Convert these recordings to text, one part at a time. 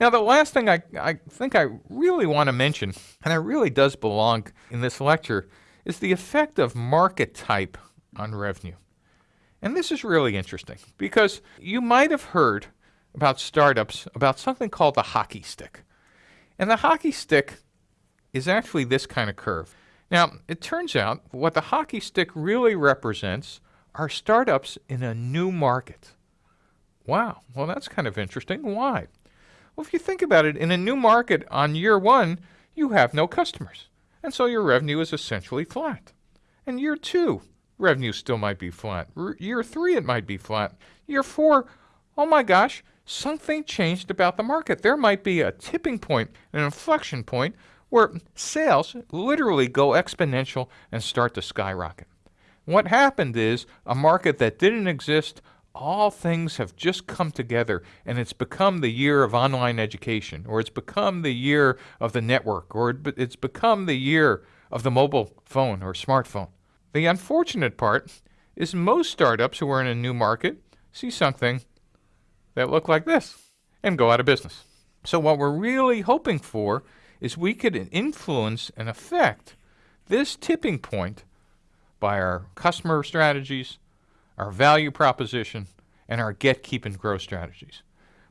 Now, the last thing I, I think I really want to mention, and it really does belong in this lecture, is the effect of market type on revenue. And this is really interesting because you might have heard about startups about something called the hockey stick. And the hockey stick is actually this kind of curve. Now, it turns out what the hockey stick really represents are startups in a new market. Wow, well, that's kind of interesting. Why? Well, if you think about it, in a new market on year one, you have no customers. And so your revenue is essentially flat. And year two, revenue still might be flat. R year three, it might be flat. Year four, oh my gosh, something changed about the market. There might be a tipping point, an inflection point, where sales literally go exponential and start to skyrocket. What happened is a market that didn't exist, all things have just come together and it's become the year of online education, or it's become the year of the network, or it's become the year of the mobile phone or smartphone. The unfortunate part is most startups who are in a new market see something that look like this and go out of business. So what we're really hoping for is we could influence and affect this tipping point by our customer strategies, our value proposition, and our get, keep, and grow strategies.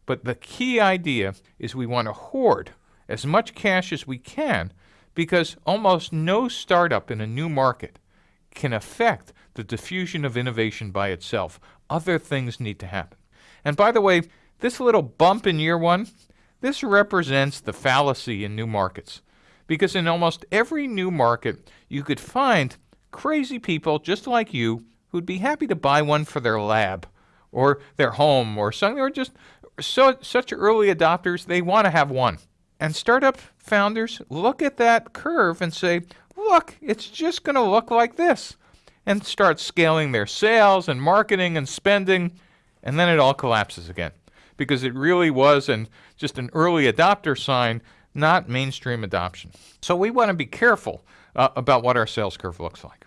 But the key idea is we want to hoard as much cash as we can because almost no startup in a new market can affect the diffusion of innovation by itself. Other things need to happen. And by the way, this little bump in year one, this represents the fallacy in new markets. Because in almost every new market, you could find crazy people just like you who'd be happy to buy one for their lab or their home or something, or just so, such early adopters, they want to have one. And startup founders look at that curve and say, look, it's just going to look like this. And start scaling their sales and marketing and spending, and then it all collapses again. Because it really was an, just an early adopter sign, not mainstream adoption. So we want to be careful uh, about what our sales curve looks like.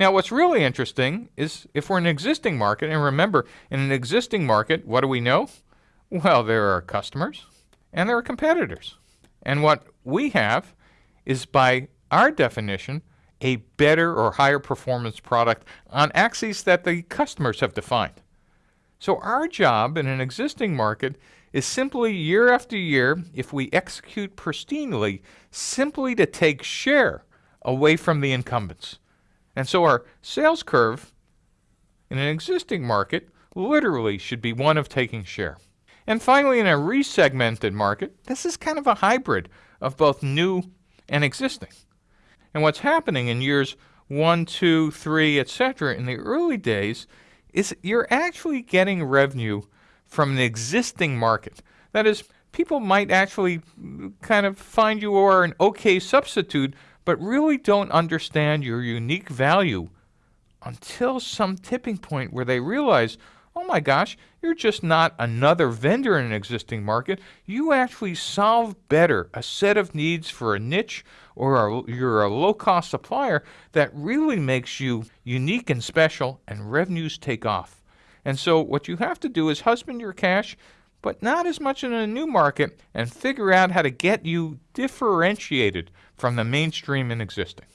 Now, what's really interesting is if we're in an existing market, and remember, in an existing market, what do we know? Well, there are customers and there are competitors. And what we have is, by our definition, a better or higher performance product on axes that the customers have defined. So our job in an existing market is simply year after year, if we execute pristinely, simply to take share away from the incumbents. And so our sales curve in an existing market literally should be one of taking share. And finally, in a resegmented market, this is kind of a hybrid of both new and existing. And what's happening in years one, two, three, etc., in the early days is you're actually getting revenue from an existing market. That is, people might actually kind of find you are an okay substitute, but really don't understand your unique value until some tipping point where they realize, oh my gosh, you're just not another vendor in an existing market. You actually solve better a set of needs for a niche or a, you're a low-cost supplier that really makes you unique and special and revenues take off. And so what you have to do is husband your cash, but not as much in a new market and figure out how to get you differentiated from the mainstream in existing.